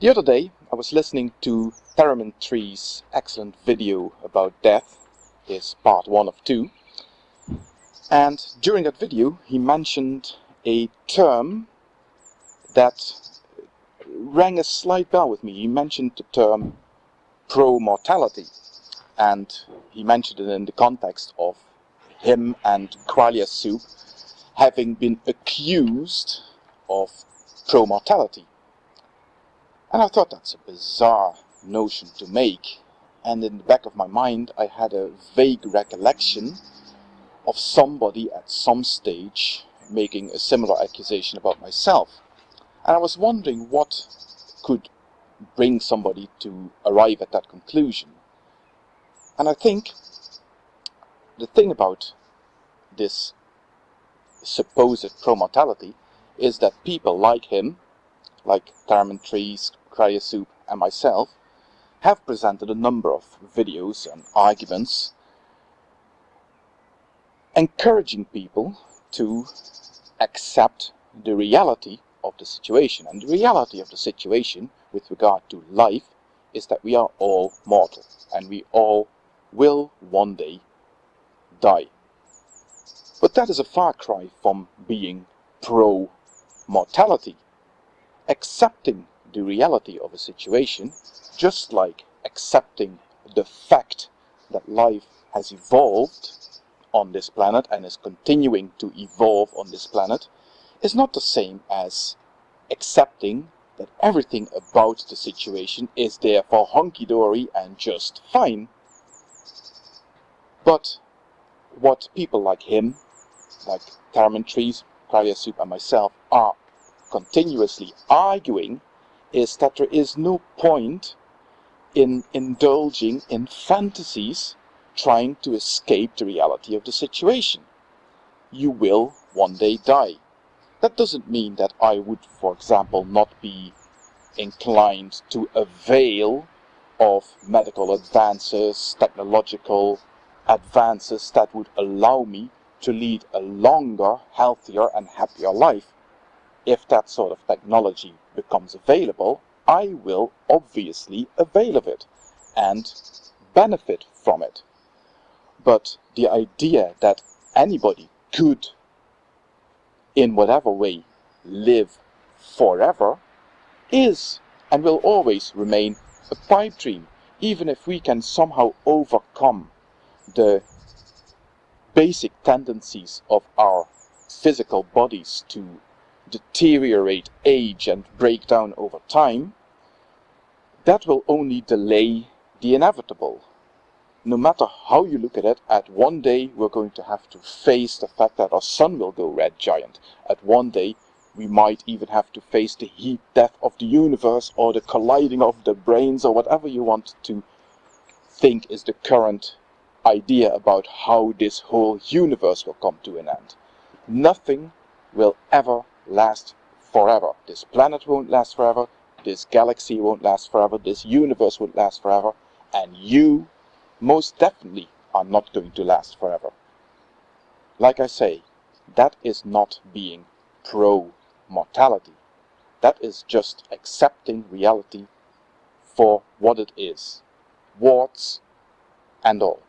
The other day I was listening to Theramin Tree's excellent video about death, is part one of two, and during that video he mentioned a term that rang a slight bell with me. He mentioned the term pro-mortality and he mentioned it in the context of him and Qualia Soup having been accused of pro-mortality. And I thought that's a bizarre notion to make. And in the back of my mind, I had a vague recollection of somebody at some stage making a similar accusation about myself. And I was wondering what could bring somebody to arrive at that conclusion. And I think the thing about this supposed pro-mortality is that people like him, like Theramin Trees, Soup and myself have presented a number of videos and arguments encouraging people to accept the reality of the situation. And the reality of the situation with regard to life is that we are all mortal and we all will one day die. But that is a far cry from being pro-mortality. Accepting the reality of a situation, just like accepting the fact that life has evolved on this planet and is continuing to evolve on this planet, is not the same as accepting that everything about the situation is therefore hunky-dory and just fine. But what people like him, like Theramin Trees, Qualia Soup and myself are continuously arguing is that there is no point in indulging in fantasies trying to escape the reality of the situation. You will one day die. That doesn't mean that I would, for example, not be inclined to avail of medical advances, technological advances that would allow me to lead a longer, healthier and happier life if that sort of technology becomes available, I will obviously avail of it and benefit from it. But the idea that anybody could, in whatever way, live forever is and will always remain a pipe dream, even if we can somehow overcome the basic tendencies of our physical bodies to deteriorate, age and break down over time, that will only delay the inevitable. No matter how you look at it, at one day we're going to have to face the fact that our sun will go red giant. At one day we might even have to face the heat death of the universe or the colliding of the branes or whatever you want to think is the current idea about how this whole universe will come to an end. Nothing will ever last forever. This planet won't last forever. This galaxy won't last forever. This universe won't last forever. And you, most definitely, are not going to last forever. Like I say, that is not being pro-mortality. That is just accepting reality for what it is. Warts and all.